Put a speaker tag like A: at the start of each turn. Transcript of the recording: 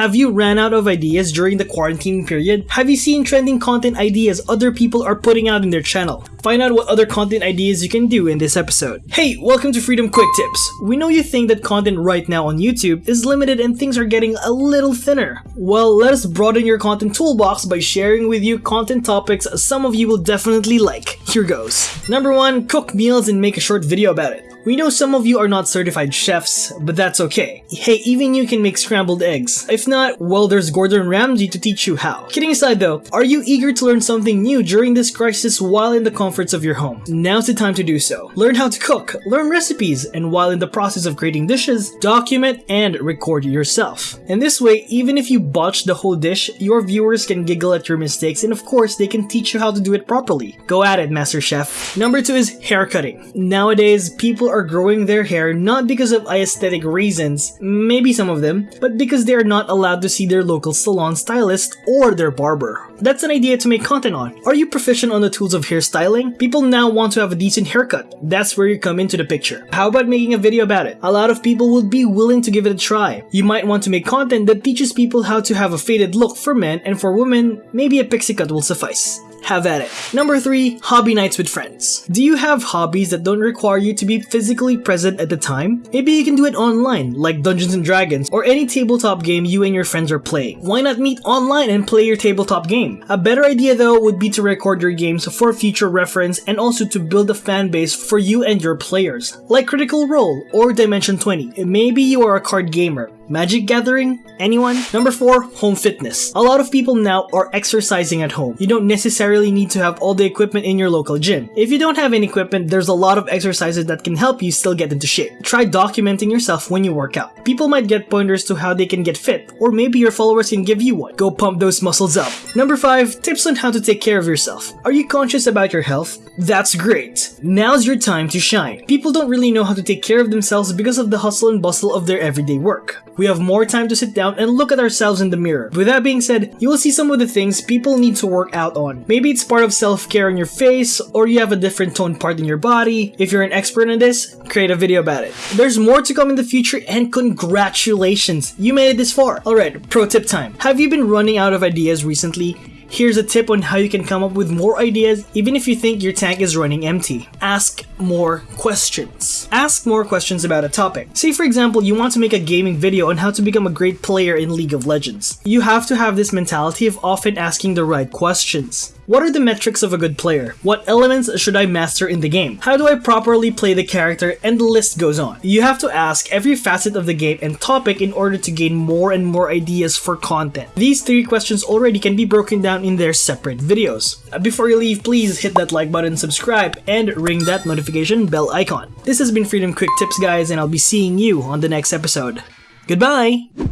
A: Have you ran out of ideas during the quarantine period? Have you seen trending content ideas other people are putting out in their channel? Find out what other content ideas you can do in this episode. Hey, welcome to Freedom Quick Tips. We know you think that content right now on YouTube is limited and things are getting a little thinner. Well, let us broaden your content toolbox by sharing with you content topics some of you will definitely like. Here goes. Number 1. Cook meals and make a short video about it. We know some of you are not certified chefs, but that's okay. Hey, even you can make scrambled eggs. If not, well there's Gordon Ramsay to teach you how. Kidding aside though, are you eager to learn something new during this crisis while in the comforts of your home? Now's the time to do so. Learn how to cook, learn recipes, and while in the process of creating dishes, document and record yourself. And this way, even if you botch the whole dish, your viewers can giggle at your mistakes and of course they can teach you how to do it properly. Go at it, Master Chef. Number 2 is hair cutting. Nowadays, people are growing their hair not because of aesthetic reasons, maybe some of them, but because they are not allowed to see their local salon stylist or their barber. That's an idea to make content on. Are you proficient on the tools of hairstyling? People now want to have a decent haircut. That's where you come into the picture. How about making a video about it? A lot of people would be willing to give it a try. You might want to make content that teaches people how to have a faded look for men and for women, maybe a pixie cut will suffice have at it. Number 3. Hobby nights with friends. Do you have hobbies that don't require you to be physically present at the time? Maybe you can do it online, like Dungeons & Dragons, or any tabletop game you and your friends are playing. Why not meet online and play your tabletop game? A better idea though would be to record your games for future reference and also to build a fan base for you and your players, like Critical Role or Dimension 20. Maybe you are a card gamer, Magic gathering? Anyone? Number 4. Home fitness. A lot of people now are exercising at home. You don't necessarily need to have all the equipment in your local gym. If you don't have any equipment, there's a lot of exercises that can help you still get into shape. Try documenting yourself when you work out. People might get pointers to how they can get fit, or maybe your followers can give you one. Go pump those muscles up. Number 5. Tips on how to take care of yourself. Are you conscious about your health? That's great. Now's your time to shine. People don't really know how to take care of themselves because of the hustle and bustle of their everyday work we have more time to sit down and look at ourselves in the mirror. With that being said, you will see some of the things people need to work out on. Maybe it's part of self-care on your face, or you have a different tone part in your body. If you're an expert in this, create a video about it. There's more to come in the future and congratulations, you made it this far. Alright, pro tip time. Have you been running out of ideas recently? Here's a tip on how you can come up with more ideas even if you think your tank is running empty. Ask more questions. Ask more questions about a topic. Say for example, you want to make a gaming video on how to become a great player in League of Legends. You have to have this mentality of often asking the right questions. What are the metrics of a good player? What elements should I master in the game? How do I properly play the character? And the list goes on. You have to ask every facet of the game and topic in order to gain more and more ideas for content. These three questions already can be broken down in their separate videos. Uh, before you leave, please hit that like button, subscribe, and ring that notification bell icon. This has been Freedom Quick Tips guys and I'll be seeing you on the next episode. Goodbye!